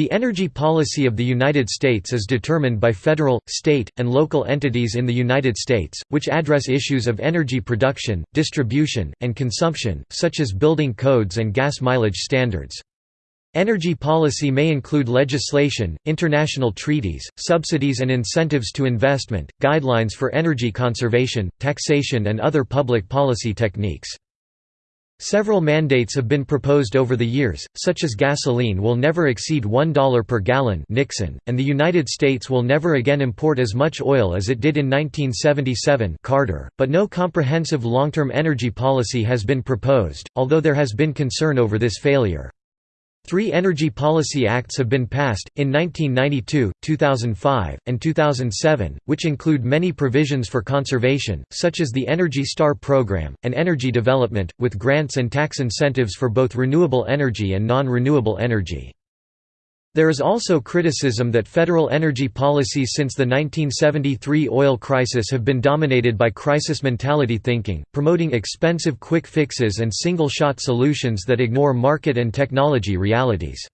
The energy policy of the United States is determined by federal, state, and local entities in the United States, which address issues of energy production, distribution, and consumption, such as building codes and gas mileage standards. Energy policy may include legislation, international treaties, subsidies and incentives to investment, guidelines for energy conservation, taxation and other public policy techniques. Several mandates have been proposed over the years, such as gasoline will never exceed $1 per gallon Nixon, and the United States will never again import as much oil as it did in 1977 Carter, but no comprehensive long-term energy policy has been proposed, although there has been concern over this failure. Three Energy Policy Acts have been passed, in 1992, 2005, and 2007, which include many provisions for conservation, such as the Energy Star program, and energy development, with grants and tax incentives for both renewable energy and non-renewable energy. There is also criticism that federal energy policies since the 1973 oil crisis have been dominated by crisis mentality thinking, promoting expensive quick fixes and single-shot solutions that ignore market and technology realities.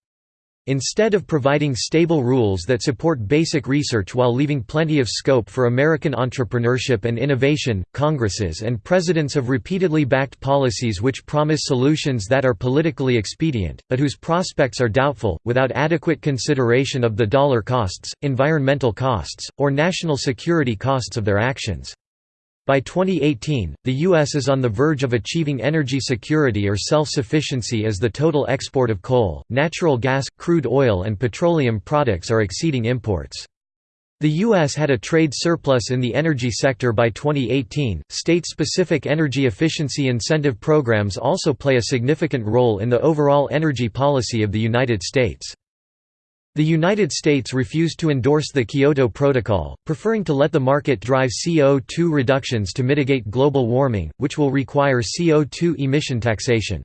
Instead of providing stable rules that support basic research while leaving plenty of scope for American entrepreneurship and innovation, Congresses and presidents have repeatedly backed policies which promise solutions that are politically expedient, but whose prospects are doubtful, without adequate consideration of the dollar costs, environmental costs, or national security costs of their actions. By 2018, the U.S. is on the verge of achieving energy security or self-sufficiency as the total export of coal, natural gas, crude oil and petroleum products are exceeding imports. The U.S. had a trade surplus in the energy sector by 2018. State-specific energy efficiency incentive programs also play a significant role in the overall energy policy of the United States. The United States refused to endorse the Kyoto Protocol, preferring to let the market drive CO2 reductions to mitigate global warming, which will require CO2 emission taxation.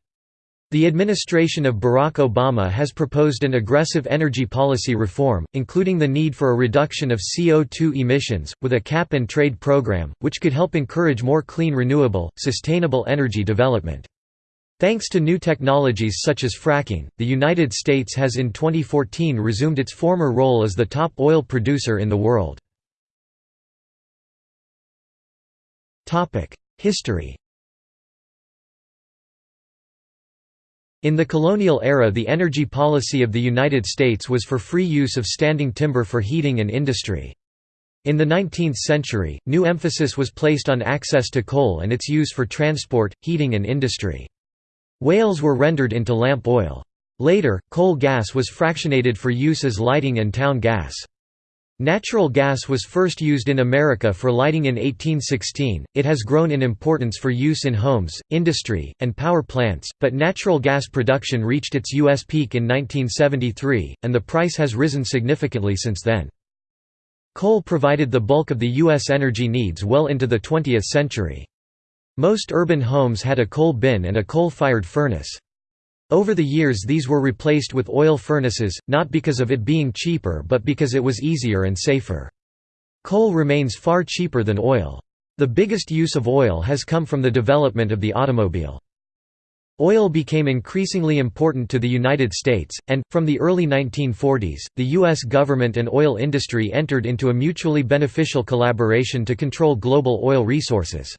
The administration of Barack Obama has proposed an aggressive energy policy reform, including the need for a reduction of CO2 emissions, with a cap-and-trade program, which could help encourage more clean renewable, sustainable energy development. Thanks to new technologies such as fracking, the United States has in 2014 resumed its former role as the top oil producer in the world. History In the colonial era the energy policy of the United States was for free use of standing timber for heating and industry. In the 19th century, new emphasis was placed on access to coal and its use for transport, heating and industry. Whales were rendered into lamp oil. Later, coal gas was fractionated for use as lighting and town gas. Natural gas was first used in America for lighting in 1816, it has grown in importance for use in homes, industry, and power plants, but natural gas production reached its U.S. peak in 1973, and the price has risen significantly since then. Coal provided the bulk of the U.S. energy needs well into the 20th century. Most urban homes had a coal bin and a coal-fired furnace. Over the years these were replaced with oil furnaces, not because of it being cheaper but because it was easier and safer. Coal remains far cheaper than oil. The biggest use of oil has come from the development of the automobile. Oil became increasingly important to the United States, and, from the early 1940s, the U.S. government and oil industry entered into a mutually beneficial collaboration to control global oil resources.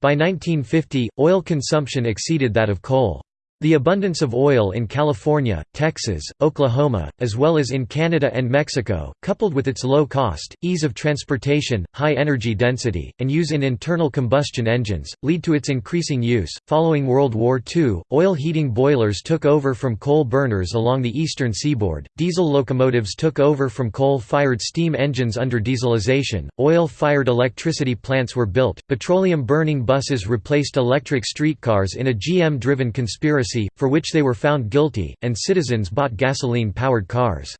By 1950, oil consumption exceeded that of coal. The abundance of oil in California, Texas, Oklahoma, as well as in Canada and Mexico, coupled with its low cost, ease of transportation, high energy density, and use in internal combustion engines, lead to its increasing use. Following World War II, oil heating boilers took over from coal burners along the eastern seaboard, diesel locomotives took over from coal fired steam engines under dieselization, oil fired electricity plants were built, petroleum burning buses replaced electric streetcars in a GM driven conspiracy for which they were found guilty, and citizens bought gasoline-powered cars.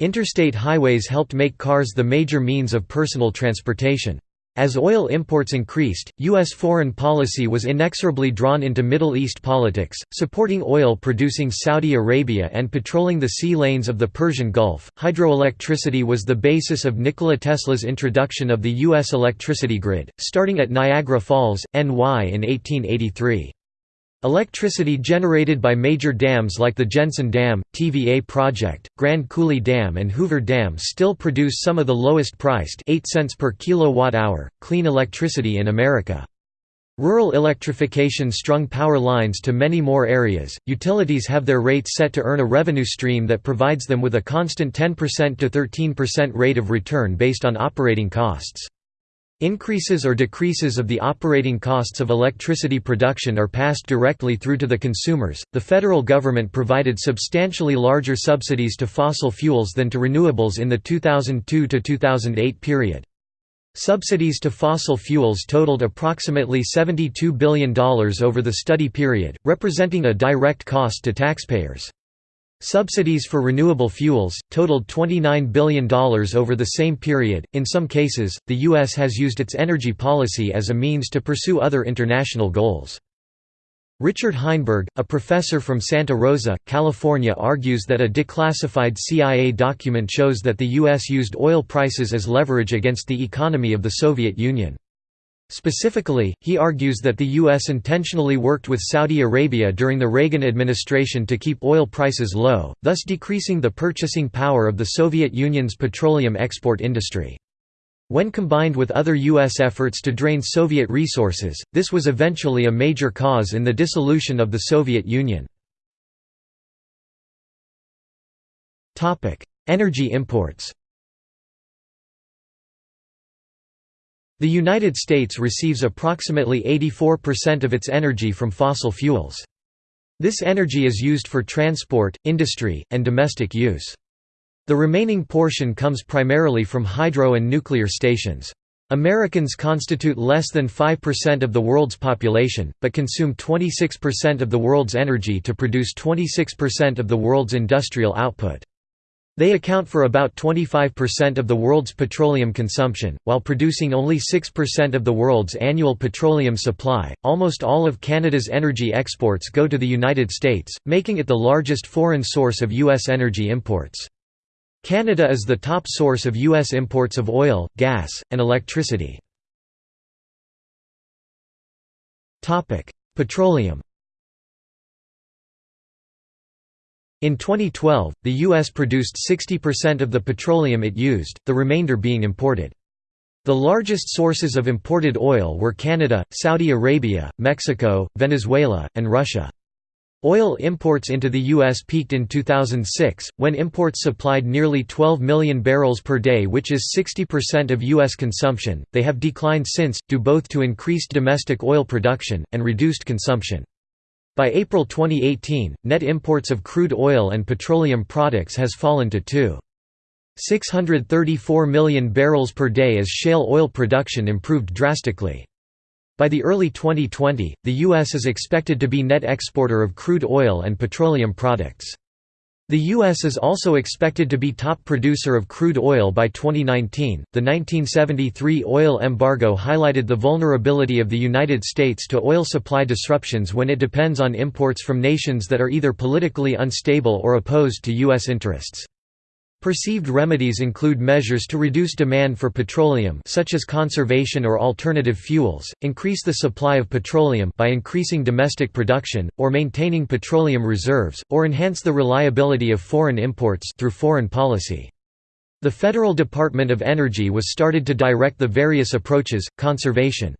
Interstate highways helped make cars the major means of personal transportation. As oil imports increased, U.S. foreign policy was inexorably drawn into Middle East politics, supporting oil producing Saudi Arabia and patrolling the sea lanes of the Persian Gulf. Hydroelectricity was the basis of Nikola Tesla's introduction of the U.S. electricity grid, starting at Niagara Falls, NY in 1883. Electricity generated by major dams like the Jensen Dam, TVA Project, Grand Coulee Dam and Hoover Dam still produce some of the lowest priced 8 cents per kilowatt-hour, clean electricity in America. Rural electrification strung power lines to many more areas. Utilities have their rates set to earn a revenue stream that provides them with a constant 10% to 13% rate of return based on operating costs. Increases or decreases of the operating costs of electricity production are passed directly through to the consumers. The federal government provided substantially larger subsidies to fossil fuels than to renewables in the 2002 to 2008 period. Subsidies to fossil fuels totaled approximately $72 billion over the study period, representing a direct cost to taxpayers. Subsidies for renewable fuels totaled $29 billion over the same period. In some cases, the U.S. has used its energy policy as a means to pursue other international goals. Richard Heinberg, a professor from Santa Rosa, California argues that a declassified CIA document shows that the U.S. used oil prices as leverage against the economy of the Soviet Union. Specifically, he argues that the U.S. intentionally worked with Saudi Arabia during the Reagan administration to keep oil prices low, thus decreasing the purchasing power of the Soviet Union's petroleum export industry. When combined with other U.S. efforts to drain Soviet resources, this was eventually a major cause in the dissolution of the Soviet Union. Energy imports The United States receives approximately 84% of its energy from fossil fuels. This energy is used for transport, industry, and domestic use. The remaining portion comes primarily from hydro and nuclear stations. Americans constitute less than 5% of the world's population, but consume 26% of the world's energy to produce 26% of the world's industrial output. They account for about 25% of the world's petroleum consumption, while producing only 6% of the world's annual petroleum supply. Almost all of Canada's energy exports go to the United States, making it the largest foreign source of U.S. energy imports. Canada is the top source of U.S. imports of oil, gas, and electricity. Petroleum In 2012, the U.S. produced 60% of the petroleum it used, the remainder being imported. The largest sources of imported oil were Canada, Saudi Arabia, Mexico, Venezuela, and Russia. Oil imports into the U.S. peaked in 2006, when imports supplied nearly 12 million barrels per day which is 60% of U.S. consumption, they have declined since, due both to increased domestic oil production, and reduced consumption. By April 2018, net imports of crude oil and petroleum products has fallen to 2.634 million barrels per day as shale oil production improved drastically. By the early 2020, the U.S. is expected to be net exporter of crude oil and petroleum products. The U.S. is also expected to be top producer of crude oil by 2019. The 1973 oil embargo highlighted the vulnerability of the United States to oil supply disruptions when it depends on imports from nations that are either politically unstable or opposed to U.S. interests. Perceived remedies include measures to reduce demand for petroleum such as conservation or alternative fuels, increase the supply of petroleum by increasing domestic production, or maintaining petroleum reserves, or enhance the reliability of foreign imports through foreign policy. The Federal Department of Energy was started to direct the various approaches, conservation,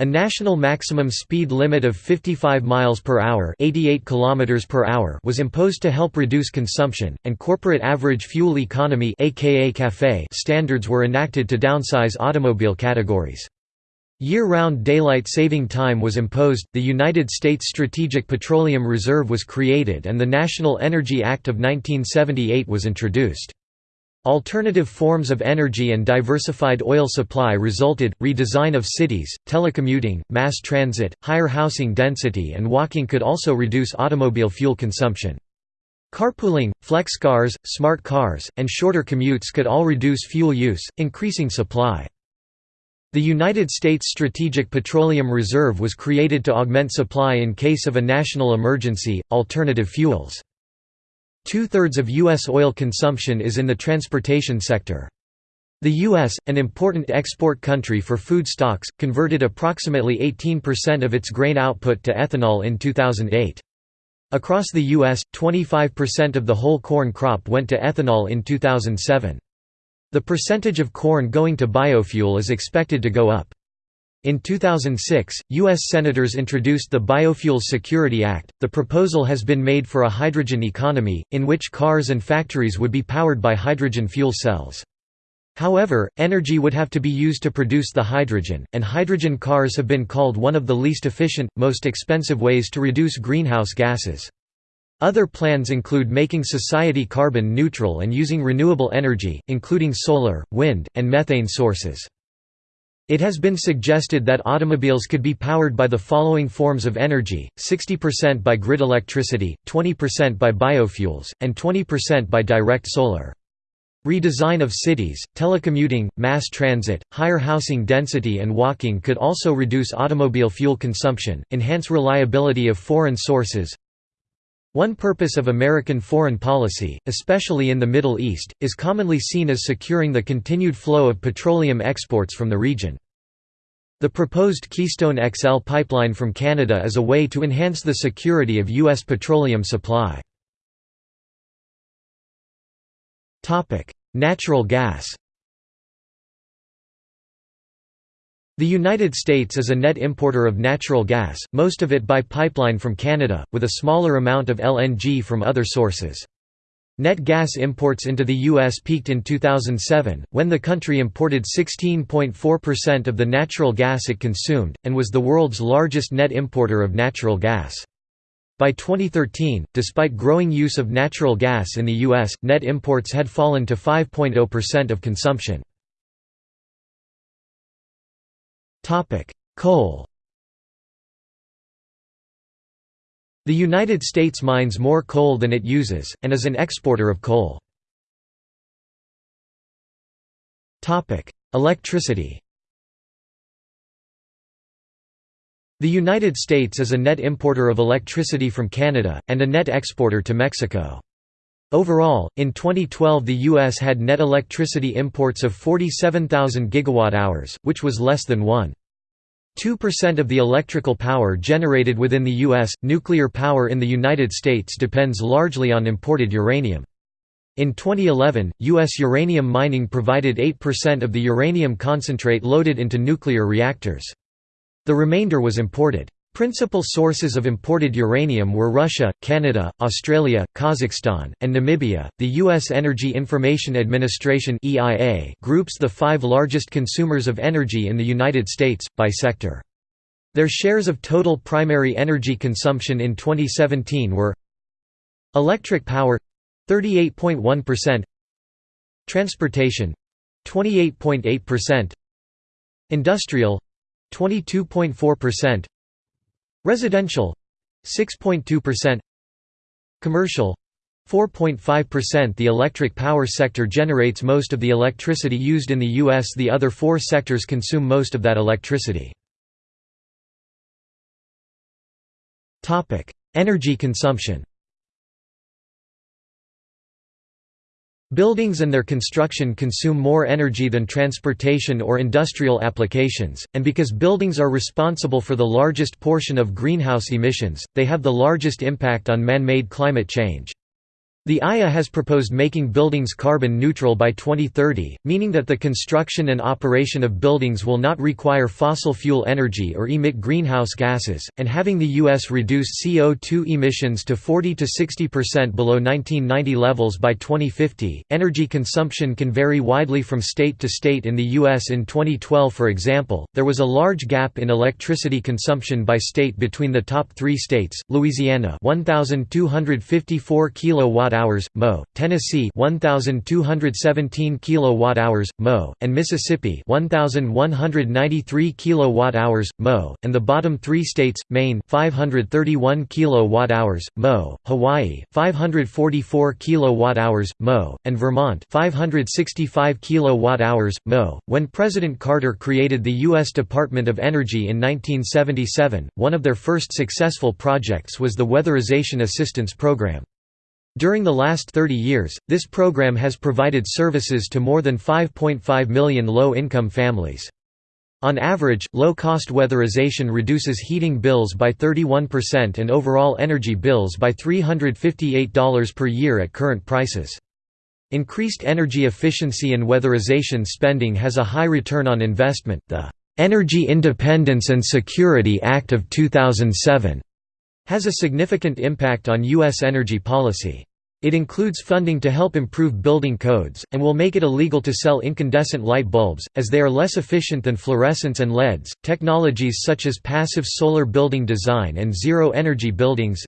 a national maximum speed limit of 55 miles per hour, 88 kilometers per hour was imposed to help reduce consumption, and corporate average fuel economy aka CAFE standards were enacted to downsize automobile categories. Year-round daylight saving time was imposed, the United States Strategic Petroleum Reserve was created and the National Energy Act of 1978 was introduced. Alternative forms of energy and diversified oil supply resulted, redesign of cities, telecommuting, mass transit, higher housing density and walking could also reduce automobile fuel consumption. Carpooling, flex cars, smart cars, and shorter commutes could all reduce fuel use, increasing supply. The United States Strategic Petroleum Reserve was created to augment supply in case of a national emergency, alternative fuels. Two-thirds of U.S. oil consumption is in the transportation sector. The U.S., an important export country for food stocks, converted approximately 18% of its grain output to ethanol in 2008. Across the U.S., 25% of the whole corn crop went to ethanol in 2007. The percentage of corn going to biofuel is expected to go up. In 2006, U.S. Senators introduced the Biofuels Security Act. The proposal has been made for a hydrogen economy, in which cars and factories would be powered by hydrogen fuel cells. However, energy would have to be used to produce the hydrogen, and hydrogen cars have been called one of the least efficient, most expensive ways to reduce greenhouse gases. Other plans include making society carbon neutral and using renewable energy, including solar, wind, and methane sources. It has been suggested that automobiles could be powered by the following forms of energy, 60% by grid electricity, 20% by biofuels, and 20% by direct solar. Redesign of cities, telecommuting, mass transit, higher housing density and walking could also reduce automobile fuel consumption, enhance reliability of foreign sources. One purpose of American foreign policy, especially in the Middle East, is commonly seen as securing the continued flow of petroleum exports from the region. The proposed Keystone XL pipeline from Canada is a way to enhance the security of U.S. petroleum supply. Natural gas The United States is a net importer of natural gas, most of it by pipeline from Canada, with a smaller amount of LNG from other sources. Net gas imports into the U.S. peaked in 2007, when the country imported 16.4% of the natural gas it consumed, and was the world's largest net importer of natural gas. By 2013, despite growing use of natural gas in the U.S., net imports had fallen to 5.0% of consumption. Coal The United States mines more coal than it uses, and is an exporter of coal. Topic: Electricity The United States is a net importer of electricity from Canada, and a net exporter to Mexico. Overall, in 2012 the U.S. had net electricity imports of 47,000 gigawatt-hours, which was less than 1.2% of the electrical power generated within the U.S. Nuclear power in the United States depends largely on imported uranium. In 2011, U.S. uranium mining provided 8% of the uranium concentrate loaded into nuclear reactors. The remainder was imported. Principal sources of imported uranium were Russia, Canada, Australia, Kazakhstan, and Namibia. The U.S. Energy Information Administration (EIA) groups the five largest consumers of energy in the United States by sector. Their shares of total primary energy consumption in 2017 were Electric power 38.1%, Transportation 28.8%, Industrial 22.4% Residential 6.2% Commercial 4.5% The electric power sector generates most of the electricity used in the U.S. The other four sectors consume most of that electricity. Energy consumption Buildings and their construction consume more energy than transportation or industrial applications, and because buildings are responsible for the largest portion of greenhouse emissions, they have the largest impact on man-made climate change. The IA has proposed making buildings carbon neutral by 2030, meaning that the construction and operation of buildings will not require fossil fuel energy or emit greenhouse gases, and having the U.S. reduce CO2 emissions to 40 to 60% below 1990 levels by 2050. Energy consumption can vary widely from state to state in the U.S. In 2012, for example, there was a large gap in electricity consumption by state between the top three states: Louisiana, 1,254 kilowatt kilowatt-hours Mo, Tennessee 1217 kilowatt-hours Mo, and Mississippi 1193 kilowatt-hours Mo, and the bottom 3 states Maine 531 kilowatt-hours Mo, Hawaii 544 kilowatt-hours Mo, and Vermont 565 kilowatt-hours Mo. When President Carter created the US Department of Energy in 1977, one of their first successful projects was the Weatherization Assistance Program. During the last 30 years, this program has provided services to more than 5.5 million low-income families. On average, low-cost weatherization reduces heating bills by 31% and overall energy bills by $358 per year at current prices. Increased energy efficiency and weatherization spending has a high return on investment. The Energy Independence and Security Act of 2007 has a significant impact on U.S. energy policy. It includes funding to help improve building codes, and will make it illegal to sell incandescent light bulbs, as they are less efficient than fluorescents and LEDs. Technologies such as passive solar building design and zero energy buildings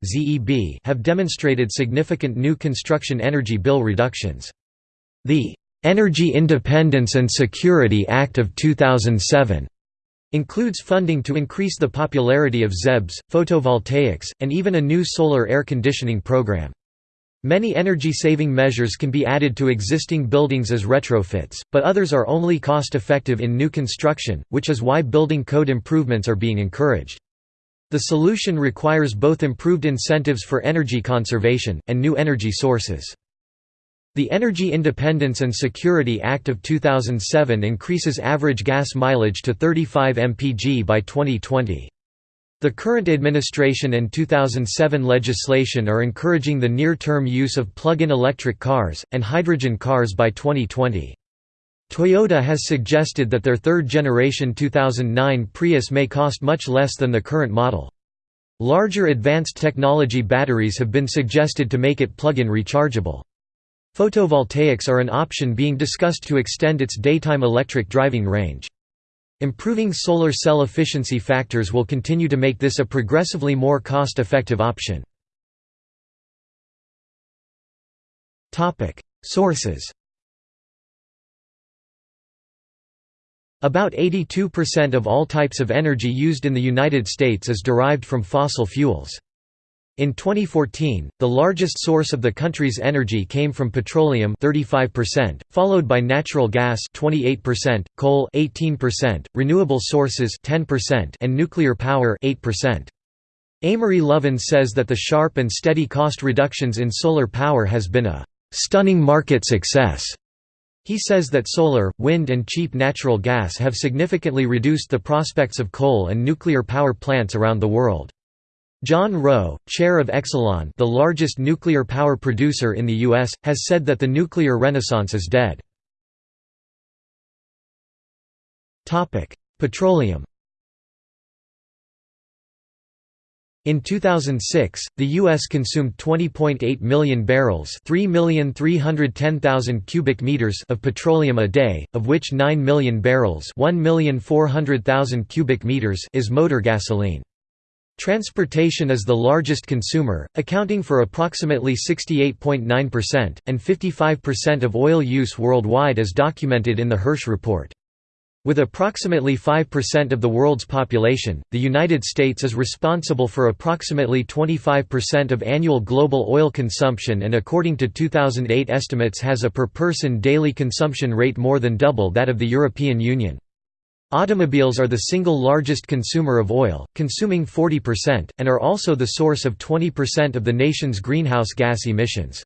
have demonstrated significant new construction energy bill reductions. The Energy Independence and Security Act of 2007 includes funding to increase the popularity of ZEBs, photovoltaics, and even a new solar air conditioning program. Many energy-saving measures can be added to existing buildings as retrofits, but others are only cost-effective in new construction, which is why building code improvements are being encouraged. The solution requires both improved incentives for energy conservation, and new energy sources. The Energy Independence and Security Act of 2007 increases average gas mileage to 35 mpg by 2020. The current administration and 2007 legislation are encouraging the near-term use of plug-in electric cars, and hydrogen cars by 2020. Toyota has suggested that their third-generation 2009 Prius may cost much less than the current model. Larger advanced technology batteries have been suggested to make it plug-in rechargeable. Photovoltaics are an option being discussed to extend its daytime electric driving range. Improving solar cell efficiency factors will continue to make this a progressively more cost-effective option. Sources About 82% of all types of energy used in the United States is derived from fossil fuels. In 2014, the largest source of the country's energy came from petroleum 35%, followed by natural gas 28%, coal 18%, renewable sources 10%, and nuclear power 8%. Amory Lovins says that the sharp and steady cost reductions in solar power has been a stunning market success. He says that solar, wind and cheap natural gas have significantly reduced the prospects of coal and nuclear power plants around the world. John Rowe, chair of Exelon the largest nuclear power producer in the U.S., has said that the nuclear renaissance is dead. Petroleum In 2006, the U.S. consumed 20.8 million barrels 3,310,000 cubic meters of petroleum a day, of which 9 million barrels 1,400,000 cubic meters is motor gasoline. Transportation is the largest consumer, accounting for approximately 68.9%, and 55% of oil use worldwide as documented in the Hirsch Report. With approximately 5% of the world's population, the United States is responsible for approximately 25% of annual global oil consumption and according to 2008 estimates has a per-person daily consumption rate more than double that of the European Union. Automobiles are the single largest consumer of oil, consuming 40%, and are also the source of 20% of the nation's greenhouse gas emissions.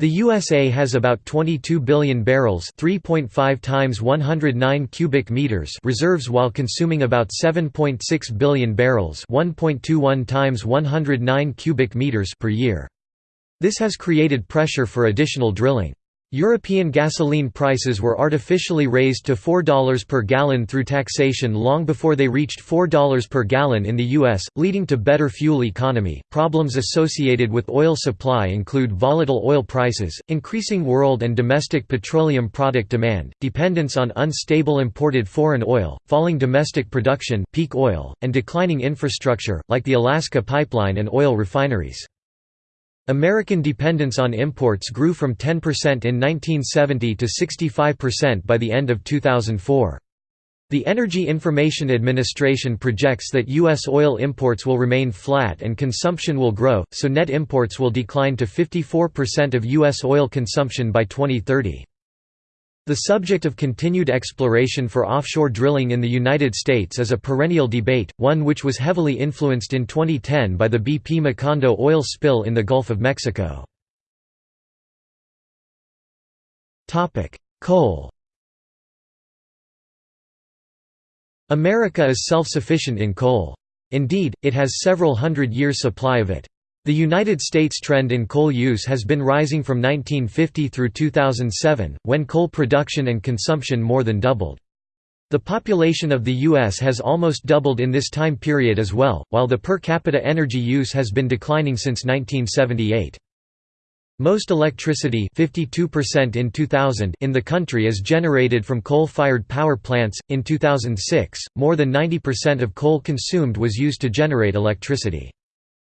The USA has about 22 billion barrels 3.5 times 109 cubic meters reserves while consuming about 7.6 billion barrels 1.21 times 109 cubic meters per year. This has created pressure for additional drilling. European gasoline prices were artificially raised to $4 per gallon through taxation long before they reached $4 per gallon in the US, leading to better fuel economy. Problems associated with oil supply include volatile oil prices, increasing world and domestic petroleum product demand, dependence on unstable imported foreign oil, falling domestic production, peak oil, and declining infrastructure like the Alaska pipeline and oil refineries. American dependence on imports grew from 10% in 1970 to 65% by the end of 2004. The Energy Information Administration projects that U.S. oil imports will remain flat and consumption will grow, so net imports will decline to 54% of U.S. oil consumption by 2030. The subject of continued exploration for offshore drilling in the United States is a perennial debate, one which was heavily influenced in 2010 by the BP Macondo oil spill in the Gulf of Mexico. Coal America is self-sufficient in coal. Indeed, it has several hundred years' supply of it. The United States trend in coal use has been rising from 1950 through 2007, when coal production and consumption more than doubled. The population of the U.S. has almost doubled in this time period as well, while the per capita energy use has been declining since 1978. Most electricity 52% in 2000 in the country is generated from coal-fired power plants. In 2006, more than 90% of coal consumed was used to generate electricity.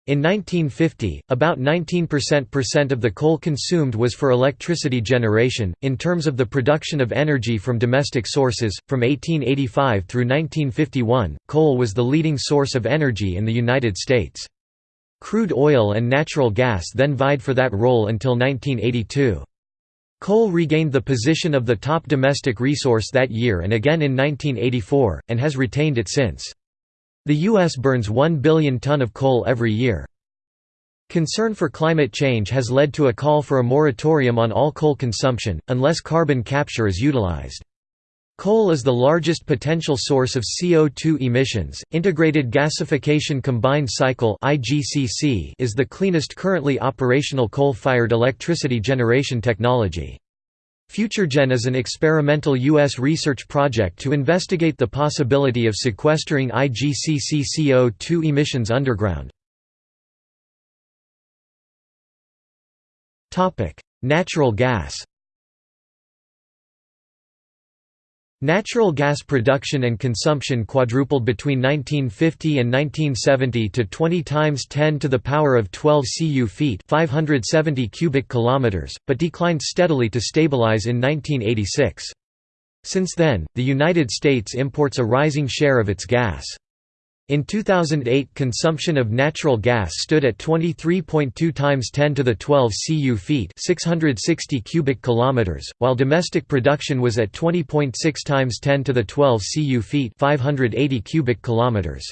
In 1950, about 19% of the coal consumed was for electricity generation. In terms of the production of energy from domestic sources, from 1885 through 1951, coal was the leading source of energy in the United States. Crude oil and natural gas then vied for that role until 1982. Coal regained the position of the top domestic resource that year and again in 1984, and has retained it since. The U.S. burns 1 billion ton of coal every year. Concern for climate change has led to a call for a moratorium on all coal consumption, unless carbon capture is utilized. Coal is the largest potential source of CO2 emissions. Integrated Gasification Combined Cycle (IGCC) is the cleanest currently operational coal-fired electricity generation technology. FutureGen is an experimental U.S. research project to investigate the possibility of sequestering IGCC CO2 emissions underground. Natural gas Natural gas production and consumption quadrupled between 1950 and 1970 to 20 times 10 to the power of 12 cu feet 570 cubic kilometers, but declined steadily to stabilize in 1986. Since then, the United States imports a rising share of its gas. In 2008 consumption of natural gas stood at 23.2 times 10 to the 12 cu feet 660 cubic kilometers, while domestic production was at 20.6 times 10 to the 12 cu feet 580 cubic kilometers.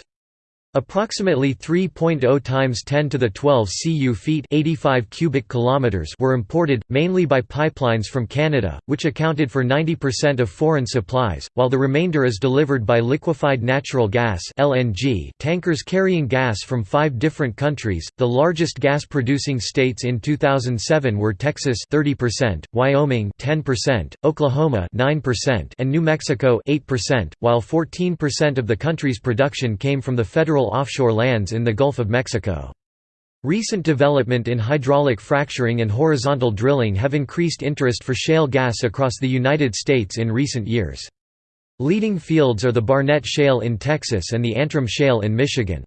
Approximately 3.0 times 10 to the 12 cu feet 85 cubic kilometers were imported, mainly by pipelines from Canada, which accounted for 90% of foreign supplies, while the remainder is delivered by liquefied natural gas (LNG) tankers carrying gas from five different countries. The largest gas-producing states in 2007 were Texas 30%, Wyoming 10%, Oklahoma 9%, and New Mexico 8%, while 14% of the country's production came from the federal offshore lands in the Gulf of Mexico. Recent development in hydraulic fracturing and horizontal drilling have increased interest for shale gas across the United States in recent years. Leading fields are the Barnett Shale in Texas and the Antrim Shale in Michigan.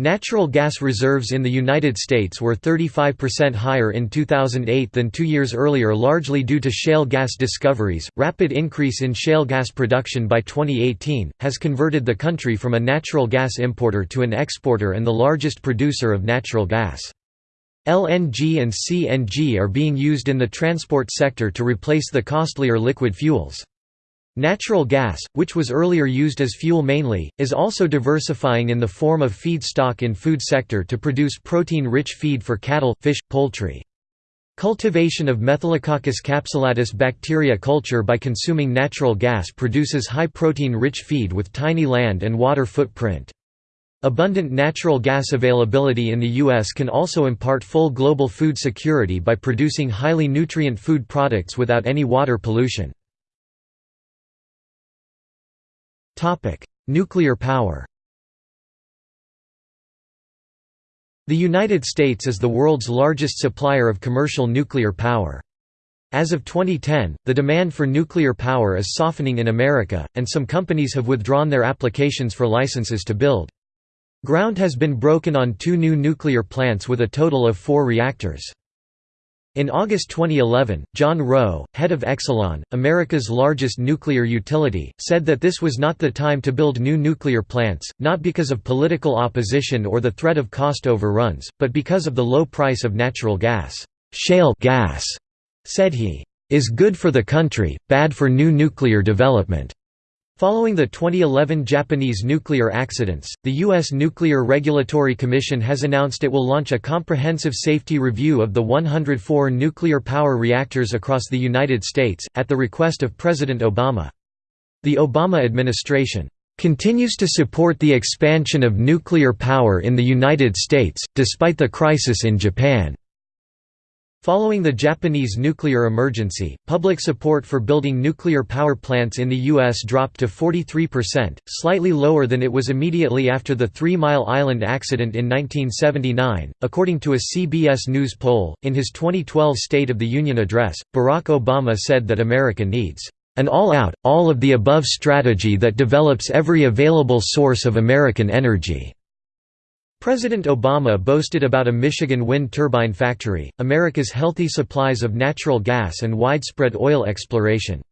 Natural gas reserves in the United States were 35% higher in 2008 than two years earlier, largely due to shale gas discoveries. Rapid increase in shale gas production by 2018 has converted the country from a natural gas importer to an exporter and the largest producer of natural gas. LNG and CNG are being used in the transport sector to replace the costlier liquid fuels. Natural gas, which was earlier used as fuel mainly, is also diversifying in the form of feedstock in food sector to produce protein-rich feed for cattle, fish, poultry. Cultivation of Methylococcus capsulatus bacteria culture by consuming natural gas produces high protein-rich feed with tiny land and water footprint. Abundant natural gas availability in the U.S. can also impart full global food security by producing highly nutrient food products without any water pollution. Nuclear power The United States is the world's largest supplier of commercial nuclear power. As of 2010, the demand for nuclear power is softening in America, and some companies have withdrawn their applications for licenses to build. Ground has been broken on two new nuclear plants with a total of four reactors. In August 2011, John Rowe, head of Exelon, America's largest nuclear utility, said that this was not the time to build new nuclear plants, not because of political opposition or the threat of cost overruns, but because of the low price of natural gas. Shale gas, said he, is good for the country, bad for new nuclear development. Following the 2011 Japanese nuclear accidents, the U.S. Nuclear Regulatory Commission has announced it will launch a comprehensive safety review of the 104 nuclear power reactors across the United States, at the request of President Obama. The Obama administration continues to support the expansion of nuclear power in the United States, despite the crisis in Japan. Following the Japanese nuclear emergency, public support for building nuclear power plants in the U.S. dropped to 43%, slightly lower than it was immediately after the Three Mile Island accident in 1979. According to a CBS News poll, in his 2012 State of the Union address, Barack Obama said that America needs an all-out, all-of-the-above strategy that develops every available source of American energy. President Obama boasted about a Michigan wind turbine factory, America's healthy supplies of natural gas and widespread oil exploration.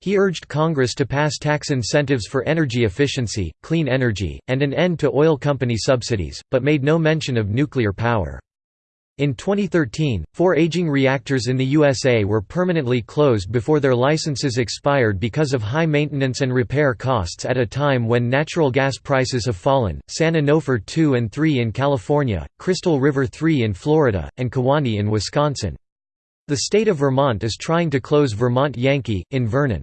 He urged Congress to pass tax incentives for energy efficiency, clean energy, and an end to oil company subsidies, but made no mention of nuclear power. In 2013, four aging reactors in the USA were permanently closed before their licenses expired because of high maintenance and repair costs at a time when natural gas prices have fallen. San Onofre 2 and 3 in California, Crystal River 3 in Florida, and Kewaunee in Wisconsin. The state of Vermont is trying to close Vermont Yankee, in Vernon.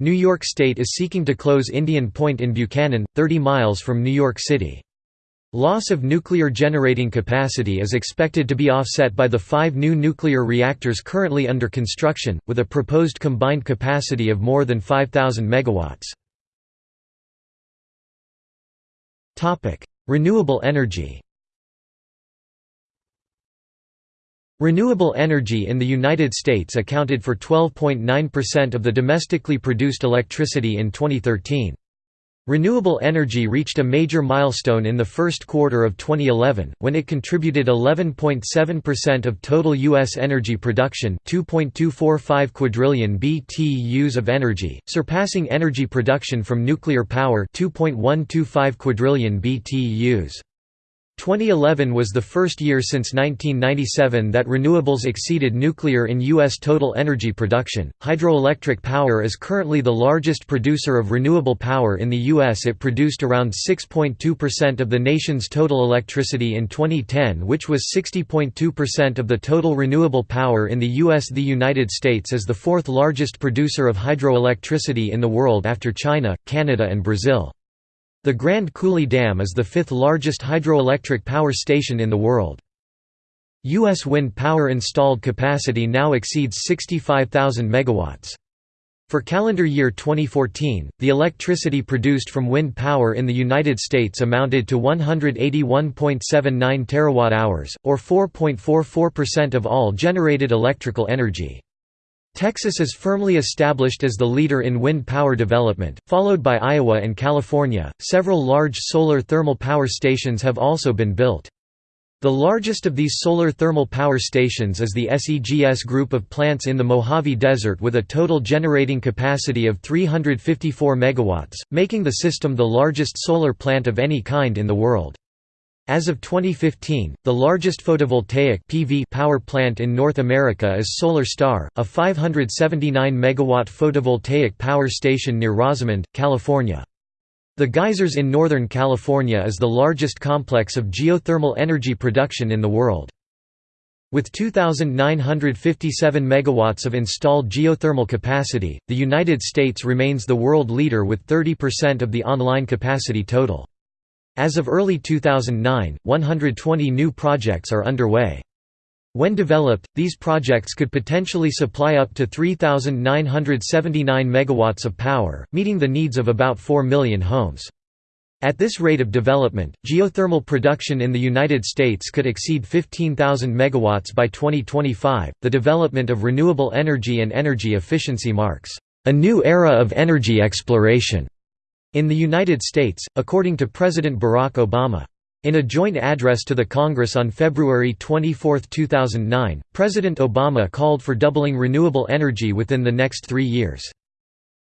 New York State is seeking to close Indian Point in Buchanan, 30 miles from New York City. Loss of nuclear generating capacity is expected to be offset by the five new nuclear reactors currently under construction, with a proposed combined capacity of more than 5,000 megawatts. Renewable energy Renewable energy in the United States accounted for 12.9% of the domestically produced electricity in 2013. Renewable energy reached a major milestone in the first quarter of 2011, when it contributed 11.7% of total U.S. energy production 2.245 quadrillion BTUs of energy, surpassing energy production from nuclear power 2.125 quadrillion BTUs. 2011 was the first year since 1997 that renewables exceeded nuclear in U.S. total energy production. Hydroelectric power is currently the largest producer of renewable power in the U.S. It produced around 6.2% of the nation's total electricity in 2010, which was 60.2% of the total renewable power in the U.S. The United States is the fourth largest producer of hydroelectricity in the world after China, Canada, and Brazil. The Grand Coulee Dam is the fifth largest hydroelectric power station in the world. U.S. wind power installed capacity now exceeds 65,000 megawatts. For calendar year 2014, the electricity produced from wind power in the United States amounted to 181.79 terawatt-hours, or 4.44% of all generated electrical energy. Texas is firmly established as the leader in wind power development, followed by Iowa and California. Several large solar thermal power stations have also been built. The largest of these solar thermal power stations is the SEGS group of plants in the Mojave Desert with a total generating capacity of 354 megawatts, making the system the largest solar plant of any kind in the world. As of 2015, the largest photovoltaic PV power plant in North America is Solar Star, a 579 megawatt photovoltaic power station near Rosamond, California. The Geysers in Northern California is the largest complex of geothermal energy production in the world. With 2,957 megawatts of installed geothermal capacity, the United States remains the world leader with 30% of the online capacity total. As of early 2009, 120 new projects are underway. When developed, these projects could potentially supply up to 3,979 megawatts of power, meeting the needs of about 4 million homes. At this rate of development, geothermal production in the United States could exceed 15,000 megawatts by 2025. The development of renewable energy and energy efficiency marks a new era of energy exploration in the United States, according to President Barack Obama. In a joint address to the Congress on February 24, 2009, President Obama called for doubling renewable energy within the next three years.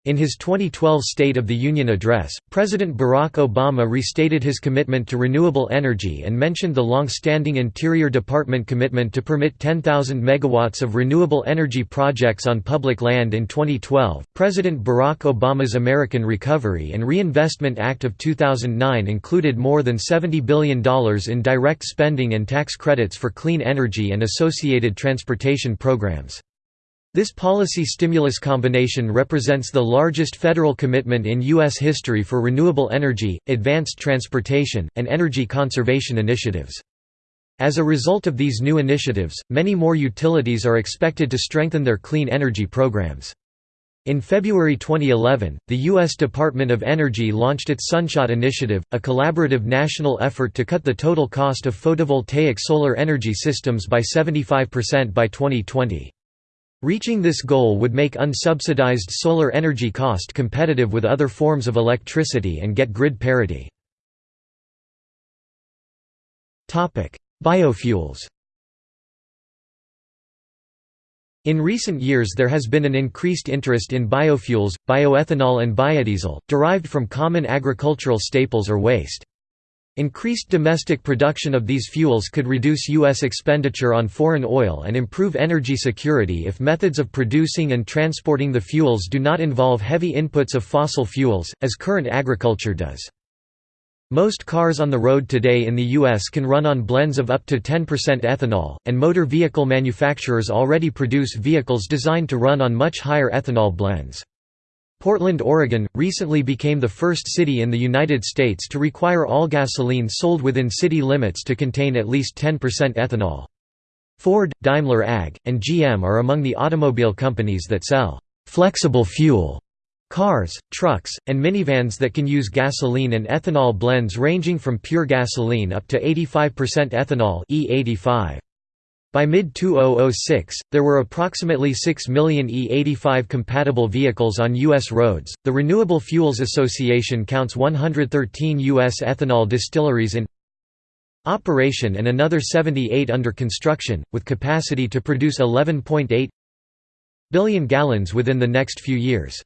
In his 2012 State of the Union address, President Barack Obama restated his commitment to renewable energy and mentioned the long-standing Interior Department commitment to permit 10,000 megawatts of renewable energy projects on public land in 2012. President Barack Obama's American Recovery and Reinvestment Act of 2009 included more than $70 billion in direct spending and tax credits for clean energy and associated transportation programs. This policy stimulus combination represents the largest federal commitment in U.S. history for renewable energy, advanced transportation, and energy conservation initiatives. As a result of these new initiatives, many more utilities are expected to strengthen their clean energy programs. In February 2011, the U.S. Department of Energy launched its Sunshot Initiative, a collaborative national effort to cut the total cost of photovoltaic solar energy systems by 75% by 2020. Reaching this goal would make unsubsidized solar energy cost competitive with other forms of electricity and get grid parity. Biofuels In recent years there has been an increased interest in biofuels, bioethanol and biodiesel, derived from common agricultural staples or waste. Increased domestic production of these fuels could reduce U.S. expenditure on foreign oil and improve energy security if methods of producing and transporting the fuels do not involve heavy inputs of fossil fuels, as current agriculture does. Most cars on the road today in the U.S. can run on blends of up to 10% ethanol, and motor vehicle manufacturers already produce vehicles designed to run on much higher ethanol blends. Portland, Oregon, recently became the first city in the United States to require all gasoline sold within city limits to contain at least 10% ethanol. Ford, Daimler AG, and GM are among the automobile companies that sell «flexible fuel» cars, trucks, and minivans that can use gasoline and ethanol blends ranging from pure gasoline up to 85% ethanol E85. By mid-2006, there were approximately 6 million E85 compatible vehicles on U.S. roads. The Renewable Fuels Association counts 113 U.S. ethanol distilleries in operation and another 78 under construction, with capacity to produce 11.8 billion gallons within the next few years.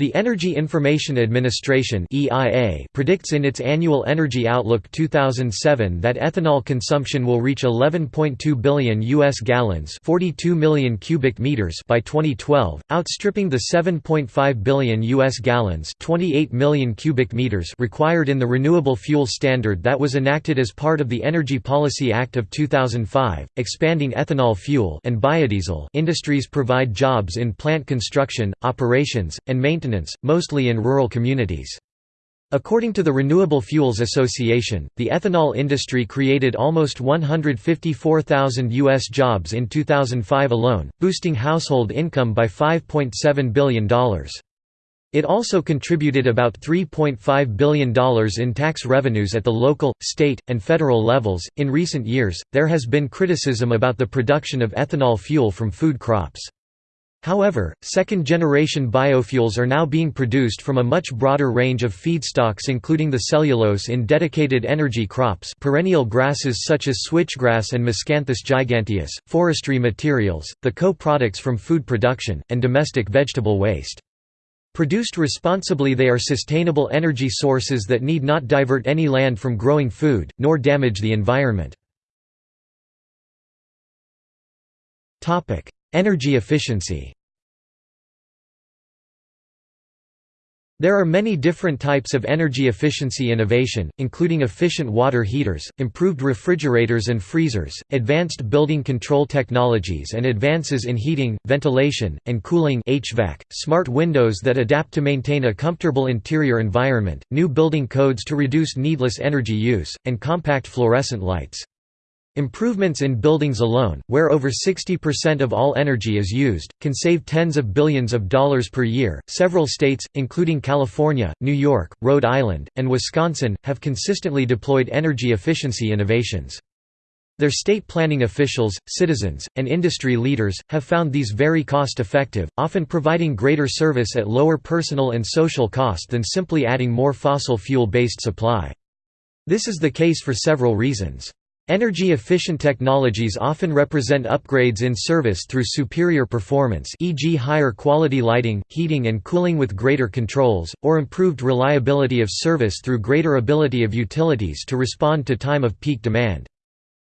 The Energy Information Administration (EIA) predicts in its annual Energy Outlook 2007 that ethanol consumption will reach 11.2 billion US gallons, 42 million cubic meters by 2012, outstripping the 7.5 billion US gallons, 28 million cubic meters required in the renewable fuel standard that was enacted as part of the Energy Policy Act of 2005, expanding ethanol fuel and biodiesel. Industries provide jobs in plant construction, operations, and maintenance mostly in rural communities. According to the Renewable Fuels Association, the ethanol industry created almost 154,000 U.S. jobs in 2005 alone, boosting household income by $5.7 billion. It also contributed about $3.5 billion in tax revenues at the local, state, and federal levels. In recent years, there has been criticism about the production of ethanol fuel from food crops. However, second-generation biofuels are now being produced from a much broader range of feedstocks including the cellulose in dedicated energy crops perennial grasses such as switchgrass and Miscanthus giganteus, forestry materials, the co-products from food production, and domestic vegetable waste. Produced responsibly they are sustainable energy sources that need not divert any land from growing food, nor damage the environment. Energy efficiency There are many different types of energy efficiency innovation, including efficient water heaters, improved refrigerators and freezers, advanced building control technologies and advances in heating, ventilation, and cooling HVAC, smart windows that adapt to maintain a comfortable interior environment, new building codes to reduce needless energy use, and compact fluorescent lights. Improvements in buildings alone, where over 60% of all energy is used, can save tens of billions of dollars per year. Several states, including California, New York, Rhode Island, and Wisconsin, have consistently deployed energy efficiency innovations. Their state planning officials, citizens, and industry leaders, have found these very cost-effective, often providing greater service at lower personal and social cost than simply adding more fossil fuel-based supply. This is the case for several reasons. Energy-efficient technologies often represent upgrades in service through superior performance e.g. higher quality lighting, heating and cooling with greater controls, or improved reliability of service through greater ability of utilities to respond to time of peak demand.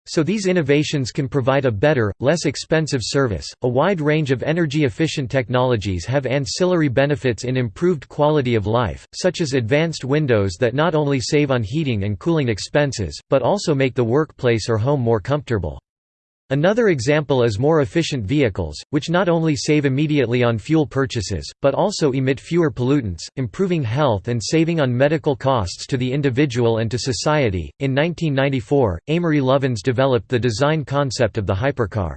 So these innovations can provide a better, less expensive service. A wide range of energy efficient technologies have ancillary benefits in improved quality of life, such as advanced windows that not only save on heating and cooling expenses, but also make the workplace or home more comfortable. Another example is more efficient vehicles, which not only save immediately on fuel purchases, but also emit fewer pollutants, improving health and saving on medical costs to the individual and to society. In 1994, Amory Lovins developed the design concept of the hypercar.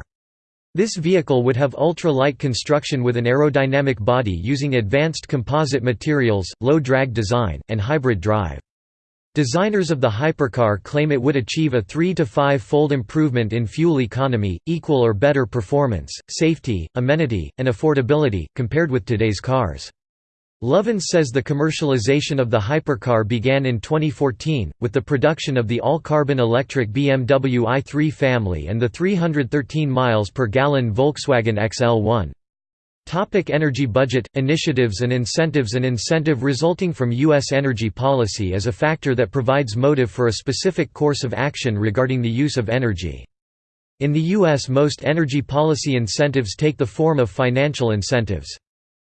This vehicle would have ultra-light construction with an aerodynamic body using advanced composite materials, low drag design, and hybrid drive. Designers of the hypercar claim it would achieve a 3 to 5-fold improvement in fuel economy, equal or better performance, safety, amenity, and affordability, compared with today's cars. Lovins says the commercialization of the hypercar began in 2014, with the production of the all-carbon electric BMW i3 family and the 313 miles per gallon Volkswagen XL1. Topic energy budget, initiatives and incentives An incentive resulting from U.S. energy policy is a factor that provides motive for a specific course of action regarding the use of energy. In the U.S. most energy policy incentives take the form of financial incentives.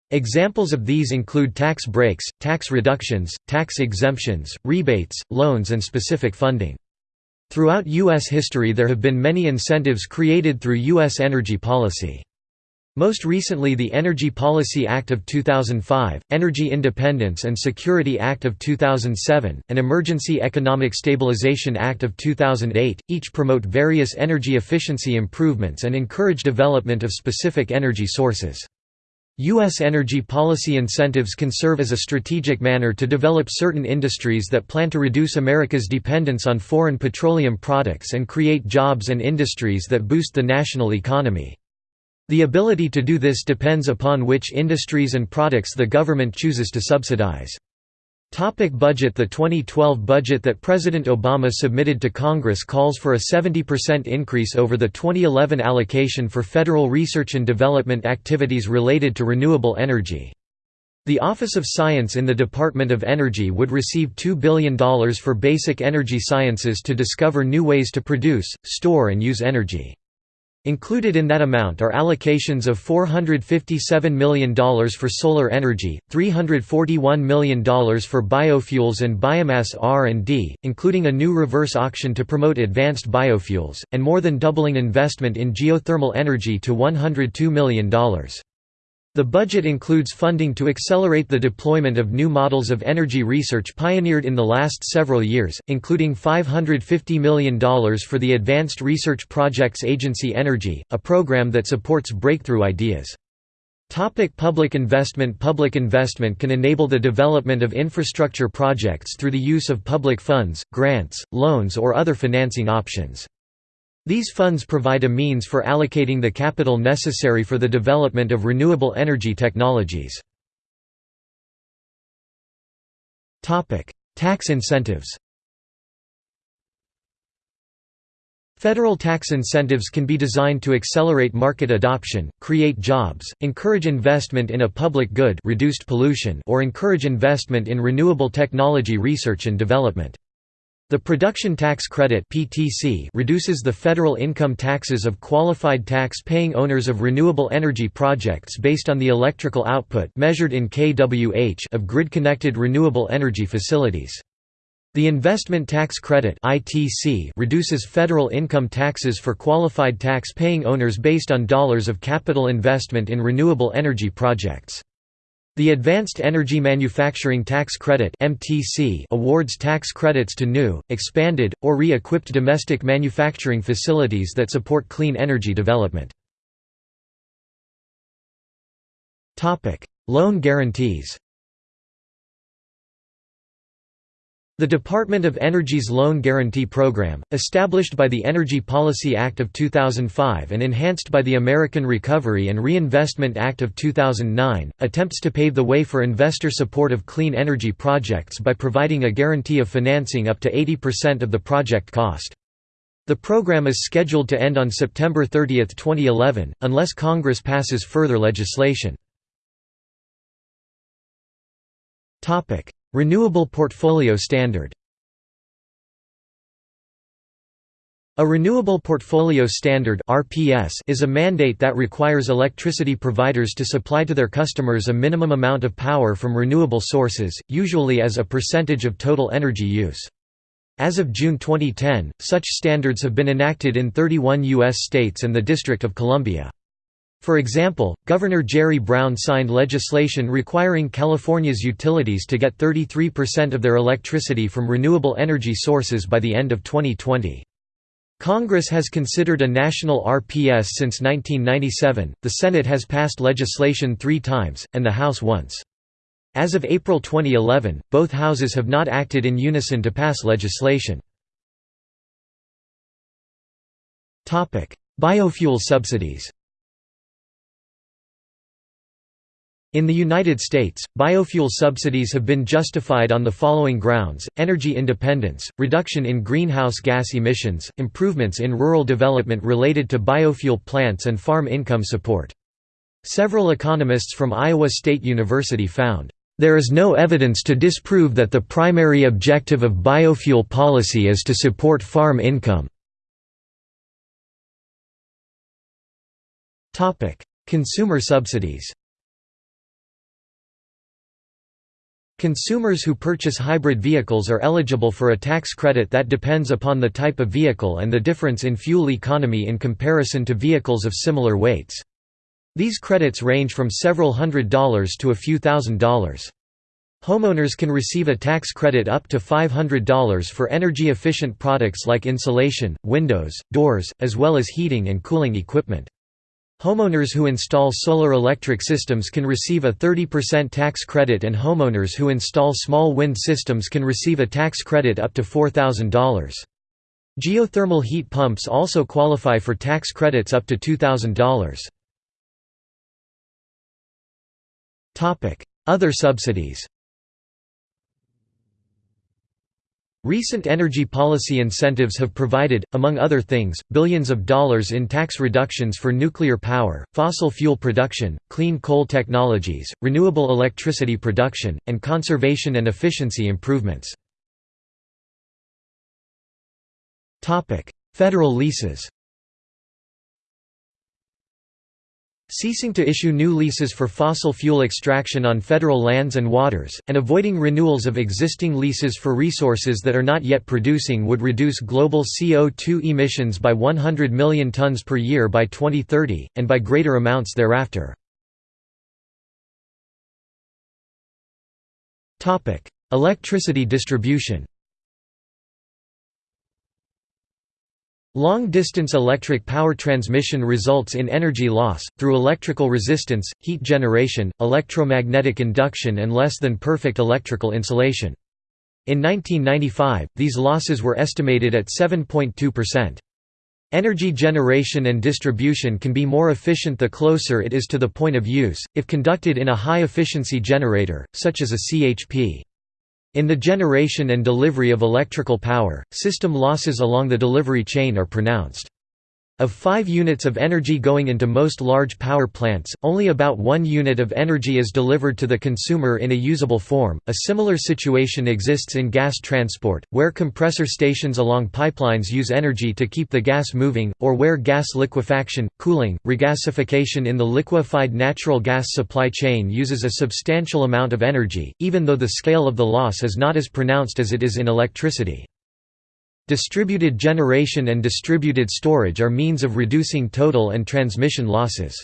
Examples of these include tax breaks, tax reductions, tax exemptions, rebates, loans and specific funding. Throughout U.S. history there have been many incentives created through U.S. energy policy. Most recently the Energy Policy Act of 2005, Energy Independence and Security Act of 2007, and Emergency Economic Stabilization Act of 2008, each promote various energy efficiency improvements and encourage development of specific energy sources. U.S. energy policy incentives can serve as a strategic manner to develop certain industries that plan to reduce America's dependence on foreign petroleum products and create jobs and industries that boost the national economy. The ability to do this depends upon which industries and products the government chooses to subsidize. Topic budget The 2012 budget that President Obama submitted to Congress calls for a 70% increase over the 2011 allocation for federal research and development activities related to renewable energy. The Office of Science in the Department of Energy would receive $2 billion for basic energy sciences to discover new ways to produce, store and use energy. Included in that amount are allocations of $457 million for solar energy, $341 million for biofuels and biomass R&D, including a new reverse auction to promote advanced biofuels, and more than doubling investment in geothermal energy to $102 million. The budget includes funding to accelerate the deployment of new models of energy research pioneered in the last several years, including $550 million for the Advanced Research Projects Agency Energy, a program that supports breakthrough ideas. Topic public investment Public investment can enable the development of infrastructure projects through the use of public funds, grants, loans or other financing options. These funds provide a means for allocating the capital necessary for the development of renewable energy technologies. Tax incentives Federal tax incentives can be designed to accelerate market adoption, create jobs, encourage investment in a public good reduced pollution or encourage investment in renewable technology research and development. The Production Tax Credit (PTC) reduces the federal income taxes of qualified tax-paying owners of renewable energy projects based on the electrical output measured in kWh of grid-connected renewable energy facilities. The Investment Tax Credit (ITC) reduces federal income taxes for qualified tax-paying owners based on dollars of capital investment in renewable energy projects. The Advanced Energy Manufacturing Tax Credit awards tax credits to new, expanded, or re-equipped domestic manufacturing facilities that support clean energy development. Loan guarantees The Department of Energy's Loan Guarantee Program, established by the Energy Policy Act of 2005 and enhanced by the American Recovery and Reinvestment Act of 2009, attempts to pave the way for investor support of clean energy projects by providing a guarantee of financing up to 80% of the project cost. The program is scheduled to end on September 30, 2011, unless Congress passes further legislation. Renewable Portfolio Standard A Renewable Portfolio Standard is a mandate that requires electricity providers to supply to their customers a minimum amount of power from renewable sources, usually as a percentage of total energy use. As of June 2010, such standards have been enacted in 31 U.S. states and the District of Columbia. For example, Governor Jerry Brown signed legislation requiring California's utilities to get 33% of their electricity from renewable energy sources by the end of 2020. Congress has considered a national RPS since 1997, the Senate has passed legislation three times, and the House once. As of April 2011, both houses have not acted in unison to pass legislation. Biofuel subsidies In the United States, biofuel subsidies have been justified on the following grounds, energy independence, reduction in greenhouse gas emissions, improvements in rural development related to biofuel plants and farm income support. Several economists from Iowa State University found, "...there is no evidence to disprove that the primary objective of biofuel policy is to support farm income." Consumer subsidies Consumers who purchase hybrid vehicles are eligible for a tax credit that depends upon the type of vehicle and the difference in fuel economy in comparison to vehicles of similar weights. These credits range from several hundred dollars to a few thousand dollars. Homeowners can receive a tax credit up to $500 for energy-efficient products like insulation, windows, doors, as well as heating and cooling equipment. Homeowners who install solar electric systems can receive a 30% tax credit and homeowners who install small wind systems can receive a tax credit up to $4,000. Geothermal heat pumps also qualify for tax credits up to $2,000. Other subsidies Recent energy policy incentives have provided, among other things, billions of dollars in tax reductions for nuclear power, fossil fuel production, clean coal technologies, renewable electricity production, and conservation and efficiency improvements. Federal leases ceasing to issue new leases for fossil fuel extraction on federal lands and waters, and avoiding renewals of existing leases for resources that are not yet producing would reduce global CO2 emissions by 100 million tons per year by 2030, and by greater amounts thereafter. Electricity distribution Long-distance electric power transmission results in energy loss, through electrical resistance, heat generation, electromagnetic induction and less than perfect electrical insulation. In 1995, these losses were estimated at 7.2%. Energy generation and distribution can be more efficient the closer it is to the point of use, if conducted in a high-efficiency generator, such as a CHP. In the generation and delivery of electrical power, system losses along the delivery chain are pronounced. Of 5 units of energy going into most large power plants, only about 1 unit of energy is delivered to the consumer in a usable form. A similar situation exists in gas transport, where compressor stations along pipelines use energy to keep the gas moving, or where gas liquefaction, cooling, regasification in the liquefied natural gas supply chain uses a substantial amount of energy, even though the scale of the loss is not as pronounced as it is in electricity. Distributed generation and distributed storage are means of reducing total and transmission losses.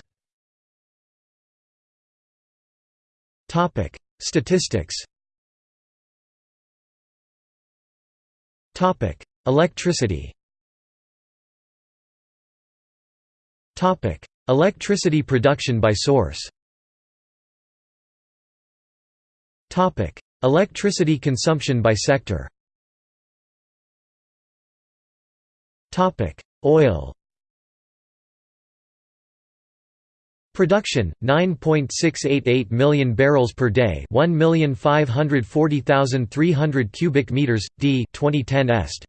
Statistics Electricity Electricity production by source Electricity consumption by sector Topic: Oil. Production 9.688 million barrels per day, 1,540,300 cubic meters d 2010 est.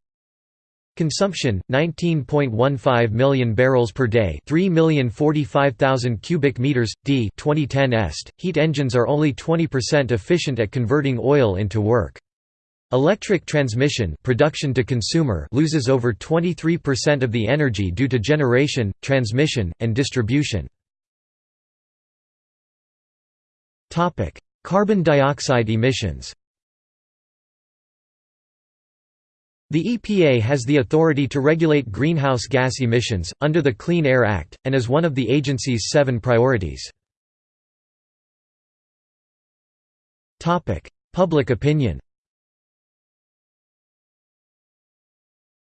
Consumption 19.15 million barrels per day, 3,045,000 cubic meters d 2010 est. Heat engines are only 20% efficient at converting oil into work. Electric transmission production to consumer loses over 23% of the energy due to generation, transmission, and distribution. Carbon dioxide emissions The EPA has the authority to regulate greenhouse gas emissions, under the Clean Air Act, and is one of the agency's seven priorities. Public opinion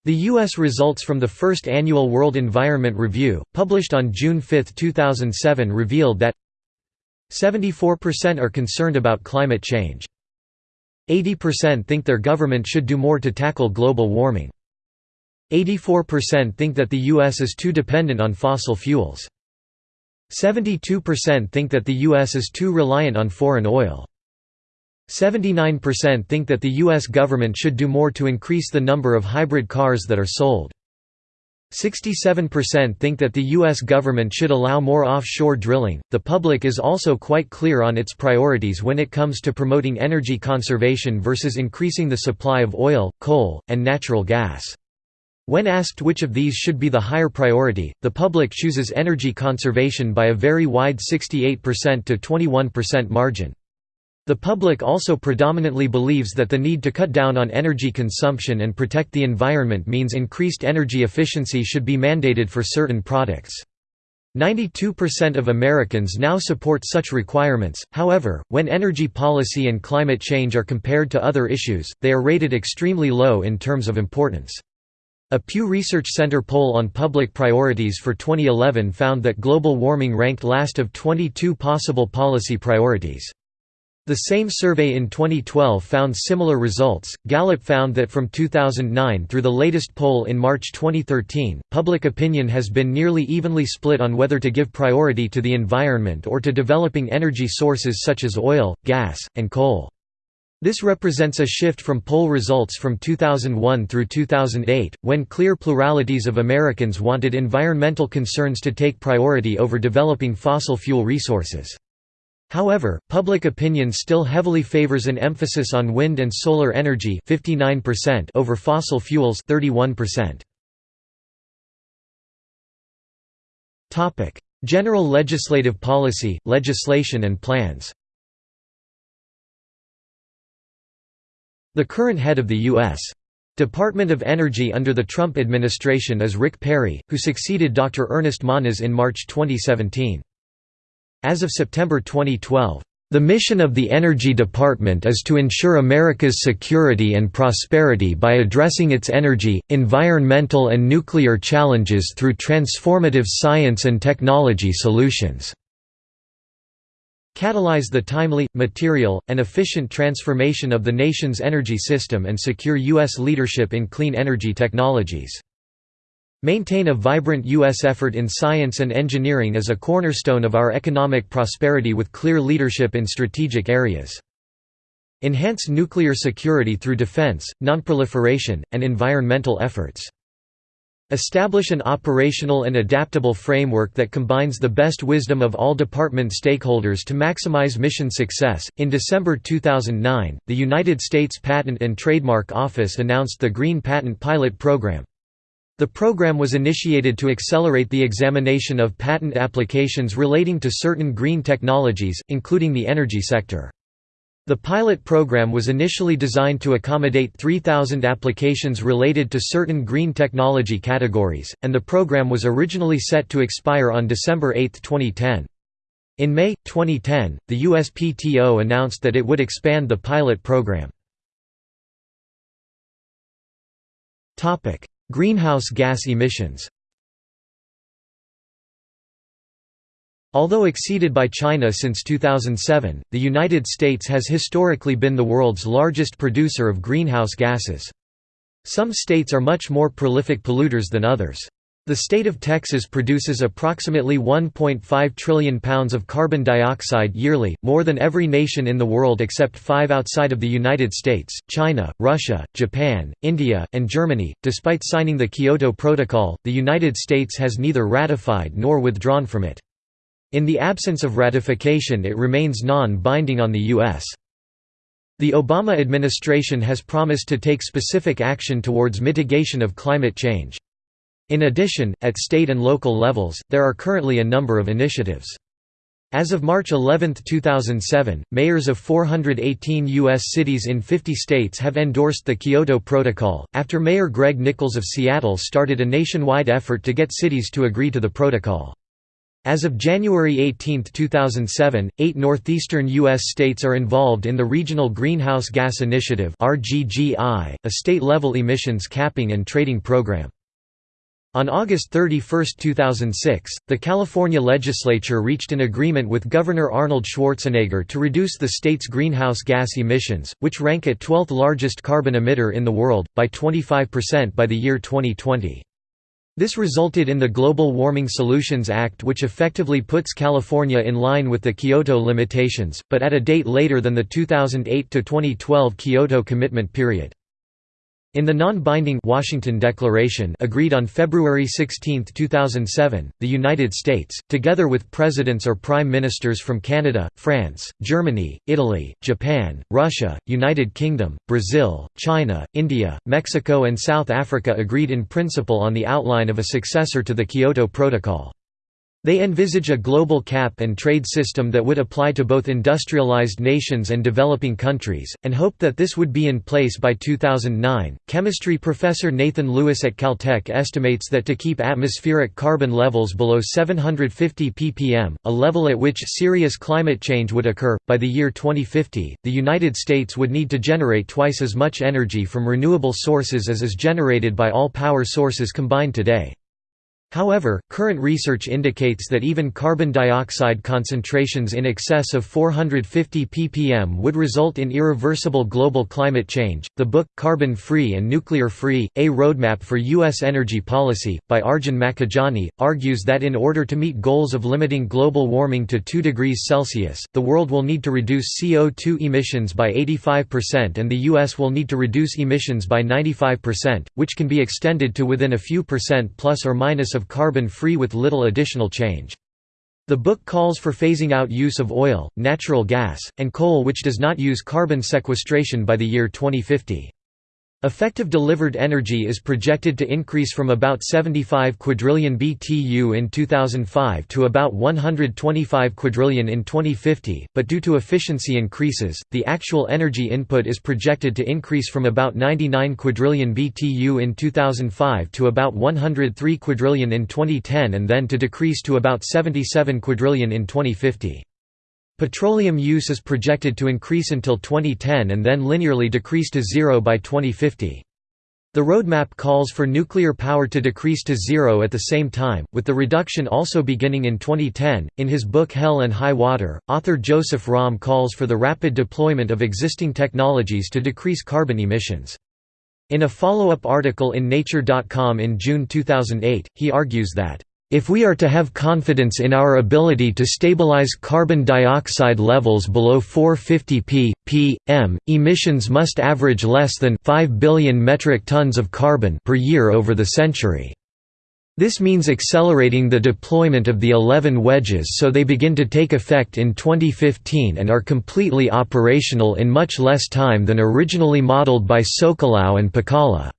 The U.S. results from the first annual World Environment Review, published on June 5, 2007 revealed that 74% are concerned about climate change. 80% think their government should do more to tackle global warming. 84% think that the U.S. is too dependent on fossil fuels. 72% think that the U.S. is too reliant on foreign oil. 79% think that the U.S. government should do more to increase the number of hybrid cars that are sold. 67% think that the U.S. government should allow more offshore drilling. The public is also quite clear on its priorities when it comes to promoting energy conservation versus increasing the supply of oil, coal, and natural gas. When asked which of these should be the higher priority, the public chooses energy conservation by a very wide 68% to 21% margin. The public also predominantly believes that the need to cut down on energy consumption and protect the environment means increased energy efficiency should be mandated for certain products. 92% of Americans now support such requirements, however, when energy policy and climate change are compared to other issues, they are rated extremely low in terms of importance. A Pew Research Center poll on public priorities for 2011 found that global warming ranked last of 22 possible policy priorities. The same survey in 2012 found similar results. Gallup found that from 2009 through the latest poll in March 2013, public opinion has been nearly evenly split on whether to give priority to the environment or to developing energy sources such as oil, gas, and coal. This represents a shift from poll results from 2001 through 2008, when clear pluralities of Americans wanted environmental concerns to take priority over developing fossil fuel resources. However, public opinion still heavily favors an emphasis on wind and solar energy 59% over fossil fuels 31%. Topic: General legislative policy, legislation and plans. The current head of the U.S. Department of Energy under the Trump administration is Rick Perry, who succeeded Dr. Ernest Moniz in March 2017. As of September 2012, the mission of the Energy Department is to ensure America's security and prosperity by addressing its energy, environmental and nuclear challenges through transformative science and technology solutions. Catalyze the timely, material, and efficient transformation of the nation's energy system and secure U.S. leadership in clean energy technologies. Maintain a vibrant U.S. effort in science and engineering as a cornerstone of our economic prosperity with clear leadership in strategic areas. Enhance nuclear security through defense, nonproliferation, and environmental efforts. Establish an operational and adaptable framework that combines the best wisdom of all department stakeholders to maximize mission success. In December 2009, the United States Patent and Trademark Office announced the Green Patent Pilot Program. The program was initiated to accelerate the examination of patent applications relating to certain green technologies, including the energy sector. The pilot program was initially designed to accommodate 3,000 applications related to certain green technology categories, and the program was originally set to expire on December 8, 2010. In May, 2010, the USPTO announced that it would expand the pilot program. Greenhouse gas emissions Although exceeded by China since 2007, the United States has historically been the world's largest producer of greenhouse gases. Some states are much more prolific polluters than others. The state of Texas produces approximately 1.5 trillion pounds of carbon dioxide yearly, more than every nation in the world except five outside of the United States, China, Russia, Japan, India, and Germany. Despite signing the Kyoto Protocol, the United States has neither ratified nor withdrawn from it. In the absence of ratification it remains non-binding on the U.S. The Obama administration has promised to take specific action towards mitigation of climate change. In addition, at state and local levels, there are currently a number of initiatives. As of March 11, 2007, mayors of 418 U.S. cities in 50 states have endorsed the Kyoto Protocol, after Mayor Greg Nickels of Seattle started a nationwide effort to get cities to agree to the protocol. As of January 18, 2007, eight northeastern U.S. states are involved in the Regional Greenhouse Gas Initiative a state-level emissions capping and trading program. On August 31, 2006, the California legislature reached an agreement with Governor Arnold Schwarzenegger to reduce the state's greenhouse gas emissions, which rank at 12th largest carbon emitter in the world, by 25% by the year 2020. This resulted in the Global Warming Solutions Act which effectively puts California in line with the Kyoto limitations, but at a date later than the 2008–2012 Kyoto commitment period. In the non-binding Washington Declaration agreed on February 16, 2007, the United States, together with presidents or prime ministers from Canada, France, Germany, Italy, Japan, Russia, United Kingdom, Brazil, China, India, Mexico and South Africa agreed in principle on the outline of a successor to the Kyoto Protocol. They envisage a global cap and trade system that would apply to both industrialized nations and developing countries, and hope that this would be in place by 2009. Chemistry professor Nathan Lewis at Caltech estimates that to keep atmospheric carbon levels below 750 ppm, a level at which serious climate change would occur, by the year 2050, the United States would need to generate twice as much energy from renewable sources as is generated by all power sources combined today. However, current research indicates that even carbon dioxide concentrations in excess of 450 ppm would result in irreversible global climate change. The book, Carbon Free and Nuclear Free A Roadmap for U.S. Energy Policy, by Arjun Makhijani, argues that in order to meet goals of limiting global warming to 2 degrees Celsius, the world will need to reduce CO2 emissions by 85% and the U.S. will need to reduce emissions by 95%, which can be extended to within a few percent plus or minus of carbon-free with little additional change. The book calls for phasing out use of oil, natural gas, and coal which does not use carbon sequestration by the year 2050. Effective delivered energy is projected to increase from about 75 quadrillion BTU in 2005 to about 125 quadrillion in 2050, but due to efficiency increases, the actual energy input is projected to increase from about 99 quadrillion BTU in 2005 to about 103 quadrillion in 2010 and then to decrease to about 77 quadrillion in 2050. Petroleum use is projected to increase until 2010 and then linearly decrease to zero by 2050. The roadmap calls for nuclear power to decrease to zero at the same time, with the reduction also beginning in 2010. In his book Hell and High Water, author Joseph Romm calls for the rapid deployment of existing technologies to decrease carbon emissions. In a follow-up article in Nature.com in June 2008, he argues that if we are to have confidence in our ability to stabilize carbon dioxide levels below 450 ppm, emissions must average less than 5 billion metric tons of carbon per year over the century. This means accelerating the deployment of the 11 wedges so they begin to take effect in 2015 and are completely operational in much less time than originally modeled by Socolow and Pacala.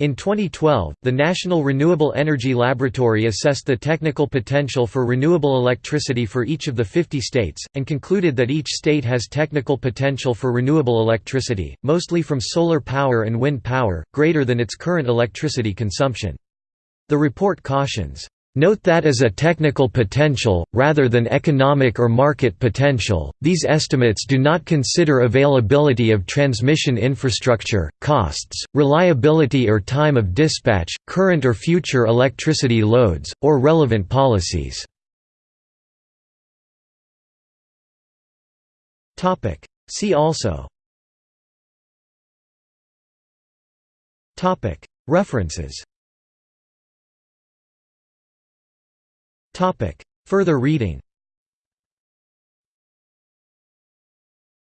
In 2012, the National Renewable Energy Laboratory assessed the technical potential for renewable electricity for each of the 50 states, and concluded that each state has technical potential for renewable electricity, mostly from solar power and wind power, greater than its current electricity consumption. The report cautions, Note that as a technical potential, rather than economic or market potential, these estimates do not consider availability of transmission infrastructure, costs, reliability or time of dispatch, current or future electricity loads, or relevant policies. See also. References Further reading.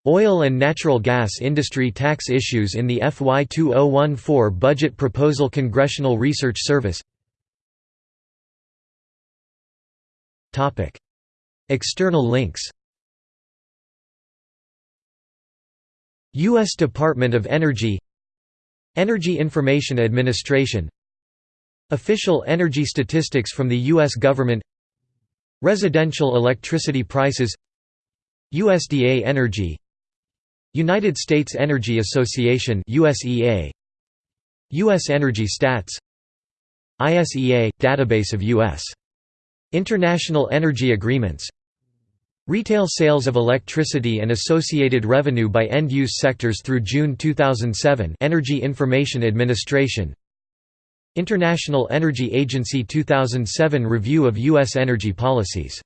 Oil and natural gas industry tax issues in the FY 2014 budget proposal Congressional Research Service. External links. U.S. Department of Energy. Energy Information Administration. Official energy statistics from the U.S. government Residential electricity prices USDA Energy United States Energy Association USEA US Energy Stats ISEA – database of U.S. International Energy Agreements Retail sales of electricity and associated revenue by end-use sectors through June 2007 Energy Information Administration International Energy Agency 2007 review of U.S. energy policies